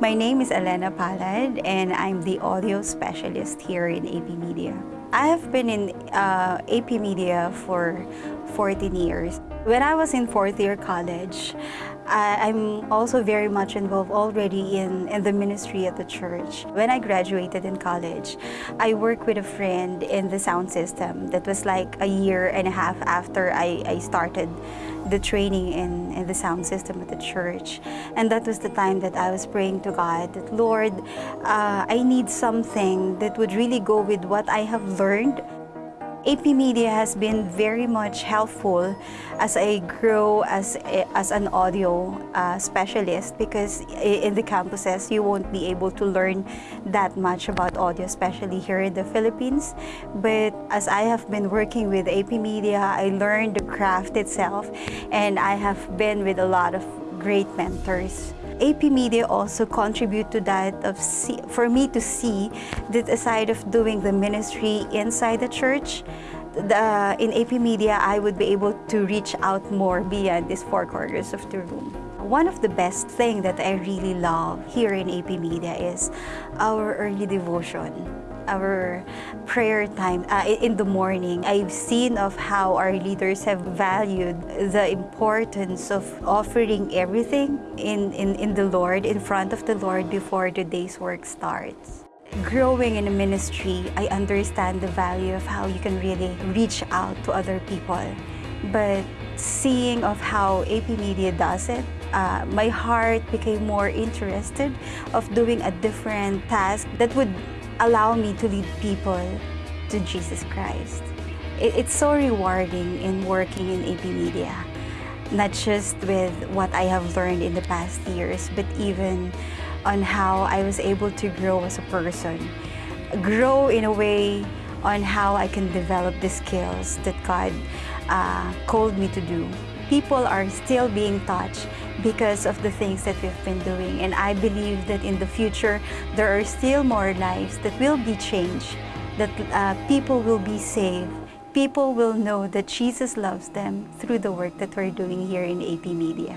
My name is Elena Palad and I'm the audio specialist here in AP Media. I have been in uh, AP Media for 14 years. When I was in fourth year college, I, am also very much involved already in, in the ministry at the church. When I graduated in college, I worked with a friend in the sound system that was like a year and a half after I, I started the training in, in the sound system at the church. And that was the time that I was praying to God that, Lord, uh, I need something that would really go with what I have learned AP Media has been very much helpful as I grow as, as an audio uh, specialist because in the campuses you won't be able to learn that much about audio, especially here in the Philippines. But as I have been working with AP Media, I learned the craft itself and I have been with a lot of great mentors. AP Media also contribute to that of see, for me to see that aside of doing the ministry inside the church, the, in AP Media, I would be able to reach out more beyond these four corners of the room. One of the best thing that I really love here in AP Media is our early devotion our prayer time uh, in the morning, I've seen of how our leaders have valued the importance of offering everything in, in, in the Lord, in front of the Lord before the day's work starts. Growing in a ministry, I understand the value of how you can really reach out to other people. But seeing of how AP Media does it, uh, my heart became more interested of doing a different task that would allow me to lead people to Jesus Christ. It's so rewarding in working in AP Media, not just with what I have learned in the past years, but even on how I was able to grow as a person. Grow in a way on how I can develop the skills that God uh, called me to do. People are still being touched because of the things that we've been doing. And I believe that in the future, there are still more lives that will be changed, that uh, people will be saved. People will know that Jesus loves them through the work that we're doing here in AP Media.